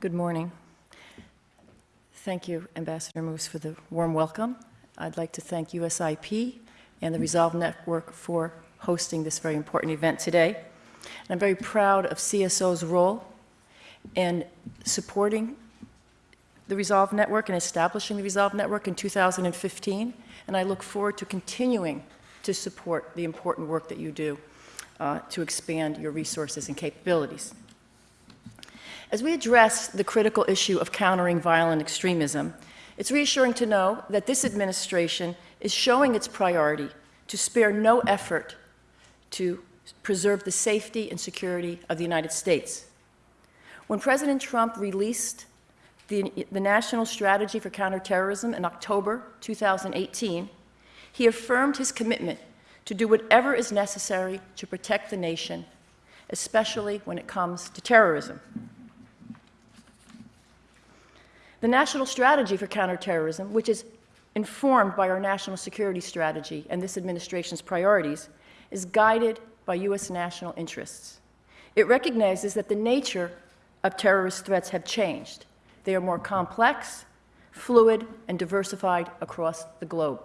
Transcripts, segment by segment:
Good morning. Thank you, Ambassador Moose, for the warm welcome. I'd like to thank USIP and the Resolve Network for hosting this very important event today. And I'm very proud of CSO's role in supporting the Resolve Network and establishing the Resolve Network in 2015, and I look forward to continuing to support the important work that you do uh, to expand your resources and capabilities. As we address the critical issue of countering violent extremism, it's reassuring to know that this administration is showing its priority to spare no effort to preserve the safety and security of the United States. When President Trump released the, the National Strategy for Counterterrorism in October 2018, he affirmed his commitment to do whatever is necessary to protect the nation, especially when it comes to terrorism. The National Strategy for Counterterrorism, which is informed by our national security strategy and this administration's priorities, is guided by U.S. national interests. It recognizes that the nature of terrorist threats have changed. They are more complex, fluid, and diversified across the globe.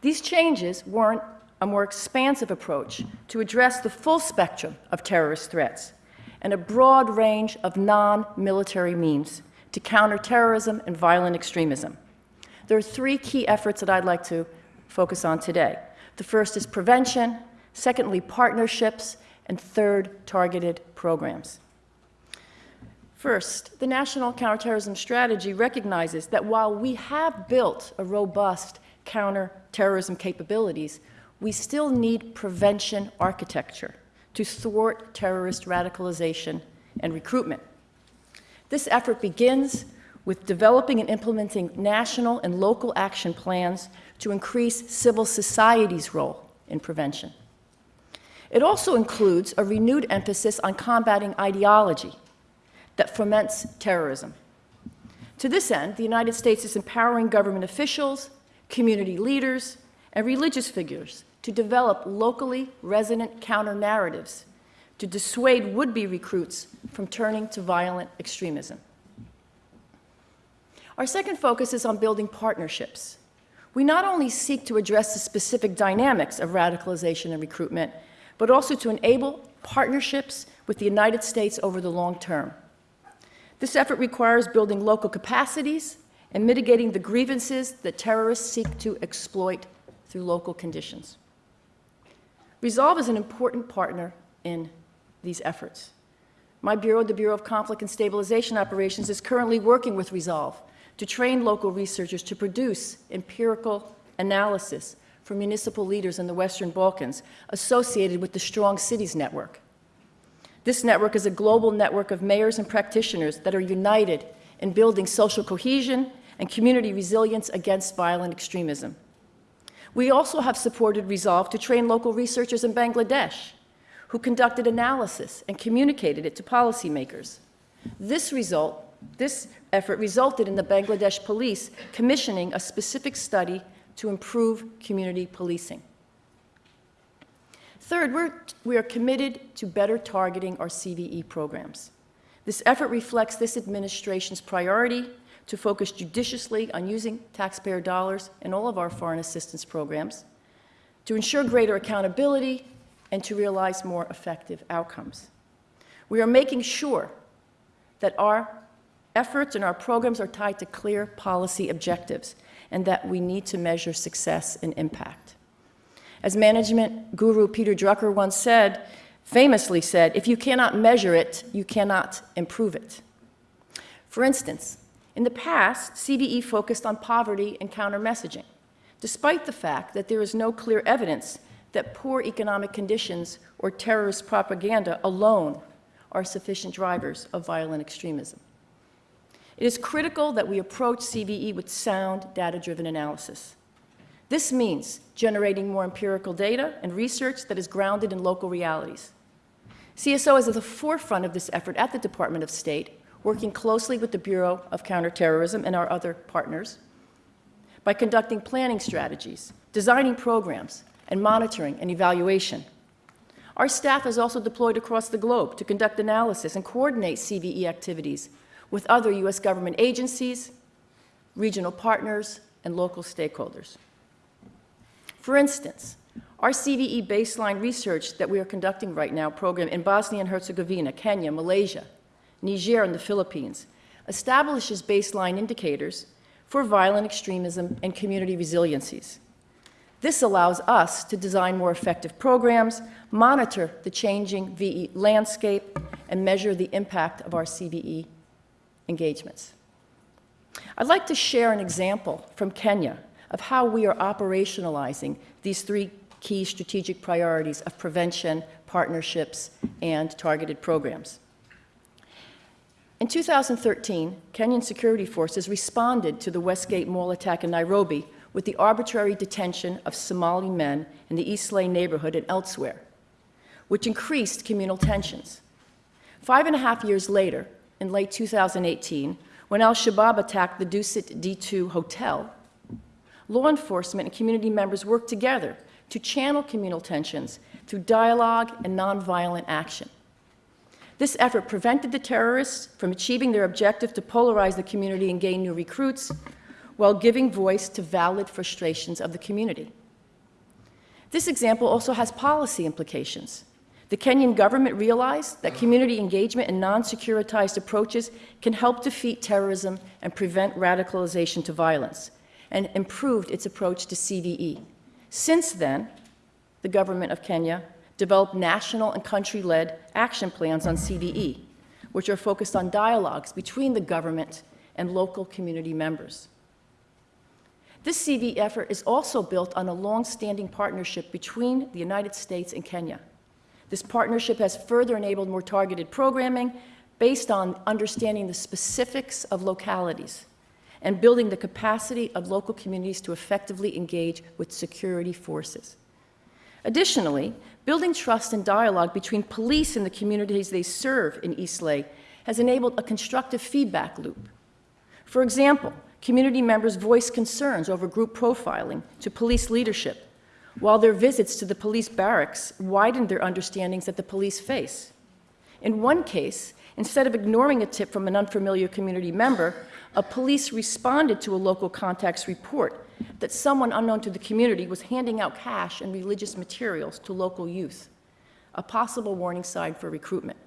These changes warrant a more expansive approach to address the full spectrum of terrorist threats and a broad range of non-military means to counter terrorism and violent extremism. There are three key efforts that I'd like to focus on today. The first is prevention, secondly, partnerships, and third, targeted programs. First, the National Counterterrorism Strategy recognizes that while we have built a robust counterterrorism capabilities, we still need prevention architecture to thwart terrorist radicalization and recruitment. This effort begins with developing and implementing national and local action plans to increase civil society's role in prevention. It also includes a renewed emphasis on combating ideology that foments terrorism. To this end, the United States is empowering government officials, community leaders, and religious figures to develop locally resonant counter-narratives to dissuade would-be recruits from turning to violent extremism. Our second focus is on building partnerships. We not only seek to address the specific dynamics of radicalization and recruitment, but also to enable partnerships with the United States over the long term. This effort requires building local capacities and mitigating the grievances that terrorists seek to exploit through local conditions. Resolve is an important partner in these efforts. My bureau, the Bureau of Conflict and Stabilization Operations, is currently working with Resolve to train local researchers to produce empirical analysis for municipal leaders in the Western Balkans associated with the Strong Cities Network. This network is a global network of mayors and practitioners that are united in building social cohesion and community resilience against violent extremism. We also have supported Resolve to train local researchers in Bangladesh who conducted analysis and communicated it to policymakers. This result, this effort resulted in the Bangladesh police commissioning a specific study to improve community policing. Third, we're, we are committed to better targeting our CVE programs. This effort reflects this administration's priority to focus judiciously on using taxpayer dollars in all of our foreign assistance programs, to ensure greater accountability and to realize more effective outcomes. We are making sure that our efforts and our programs are tied to clear policy objectives and that we need to measure success and impact. As management guru Peter Drucker once said, famously said, if you cannot measure it, you cannot improve it. For instance, in the past, CVE focused on poverty and counter-messaging, despite the fact that there is no clear evidence that poor economic conditions or terrorist propaganda alone are sufficient drivers of violent extremism. It is critical that we approach CVE with sound data-driven analysis. This means generating more empirical data and research that is grounded in local realities. CSO is at the forefront of this effort at the Department of State, working closely with the Bureau of Counterterrorism and our other partners by conducting planning strategies, designing programs, and monitoring and evaluation. Our staff is also deployed across the globe to conduct analysis and coordinate CVE activities with other U.S. government agencies, regional partners, and local stakeholders. For instance, our CVE baseline research that we are conducting right now program in Bosnia and Herzegovina, Kenya, Malaysia, Niger, and the Philippines establishes baseline indicators for violent extremism and community resiliencies. This allows us to design more effective programs, monitor the changing VE landscape, and measure the impact of our CVE engagements. I'd like to share an example from Kenya of how we are operationalizing these three key strategic priorities of prevention, partnerships, and targeted programs. In 2013, Kenyan security forces responded to the Westgate Mall attack in Nairobi with the arbitrary detention of Somali men in the Eastleigh neighborhood and elsewhere, which increased communal tensions. Five and a half years later, in late 2018, when al-Shabaab attacked the Dusit D2 hotel, law enforcement and community members worked together to channel communal tensions through dialogue and nonviolent action. This effort prevented the terrorists from achieving their objective to polarize the community and gain new recruits, while giving voice to valid frustrations of the community. This example also has policy implications. The Kenyan government realized that community engagement and non-securitized approaches can help defeat terrorism and prevent radicalization to violence, and improved its approach to CVE. Since then, the government of Kenya developed national and country-led action plans on CVE, which are focused on dialogues between the government and local community members. This CV effort is also built on a long-standing partnership between the United States and Kenya. This partnership has further enabled more targeted programming based on understanding the specifics of localities and building the capacity of local communities to effectively engage with security forces. Additionally, building trust and dialogue between police and the communities they serve in Eastleigh has enabled a constructive feedback loop. For example, community members voice concerns over group profiling to police leadership, while their visits to the police barracks widened their understandings that the police face. In one case, instead of ignoring a tip from an unfamiliar community member, a police responded to a local contact's report that someone unknown to the community was handing out cash and religious materials to local youth, a possible warning sign for recruitment.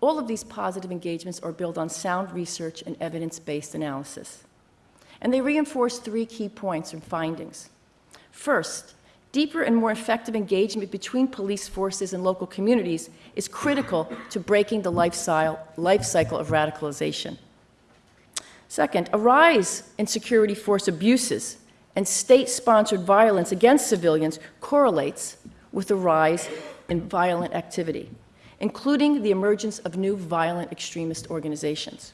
All of these positive engagements are built on sound research and evidence-based analysis. And they reinforce three key points and findings. First, deeper and more effective engagement between police forces and local communities is critical to breaking the life cycle of radicalization. Second, a rise in security force abuses and state-sponsored violence against civilians correlates with a rise in violent activity, including the emergence of new violent extremist organizations.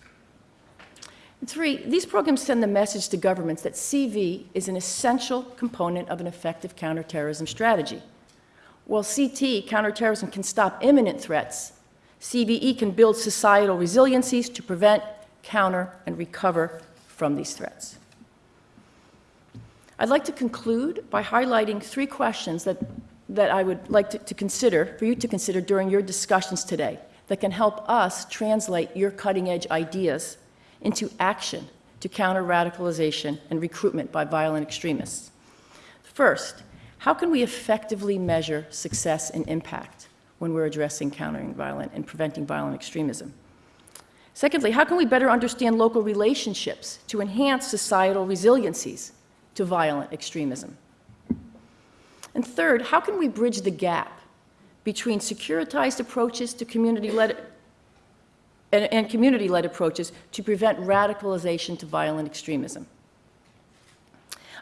And three, these programs send the message to governments that CV is an essential component of an effective counterterrorism strategy. While CT, counterterrorism, can stop imminent threats, CVE can build societal resiliencies to prevent counter, and recover from these threats. I'd like to conclude by highlighting three questions that, that I would like to, to consider, for you to consider during your discussions today, that can help us translate your cutting-edge ideas into action to counter radicalization and recruitment by violent extremists. First, how can we effectively measure success and impact when we're addressing countering violent and preventing violent extremism? Secondly, how can we better understand local relationships to enhance societal resiliencies to violent extremism? And third, how can we bridge the gap between securitized approaches to community-led and, and community-led approaches to prevent radicalization to violent extremism?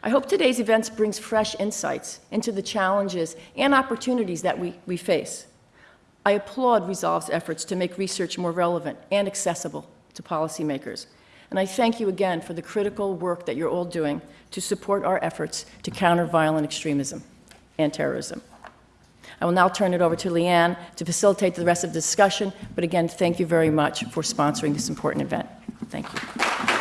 I hope today's events brings fresh insights into the challenges and opportunities that we, we face. I applaud Resolve's efforts to make research more relevant and accessible to policymakers. And I thank you again for the critical work that you're all doing to support our efforts to counter violent extremism and terrorism. I will now turn it over to Leanne to facilitate the rest of the discussion, but again, thank you very much for sponsoring this important event. Thank you.